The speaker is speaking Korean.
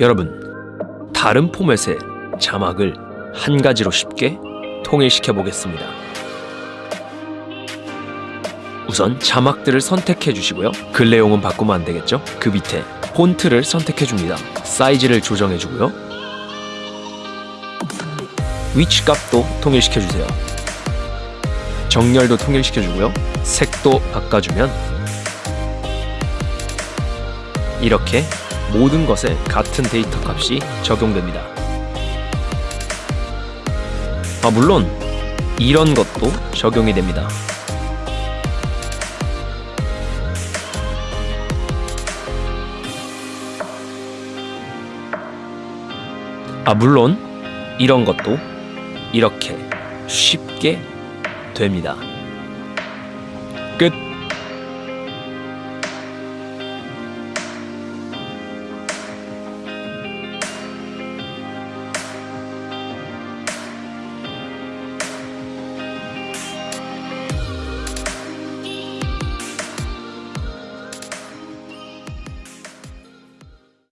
여러분, 다른 포맷의 자막을 한 가지로 쉽게 통일시켜 보겠습니다. 우선 자막들을 선택해 주시고요. 글 내용은 바꾸면 안 되겠죠? 그 밑에 폰트를 선택해 줍니다. 사이즈를 조정해 주고요. 위치 값도 통일시켜 주세요. 정렬도 통일시켜 주고요. 색도 바꿔주면 이렇게 모든 것에 같은 데이터 값이 적용됩니다. 아, 물론 이런 것도 적용이 됩니다. 아, 물론 이런 것도 이렇게 쉽게 됩니다. 끝.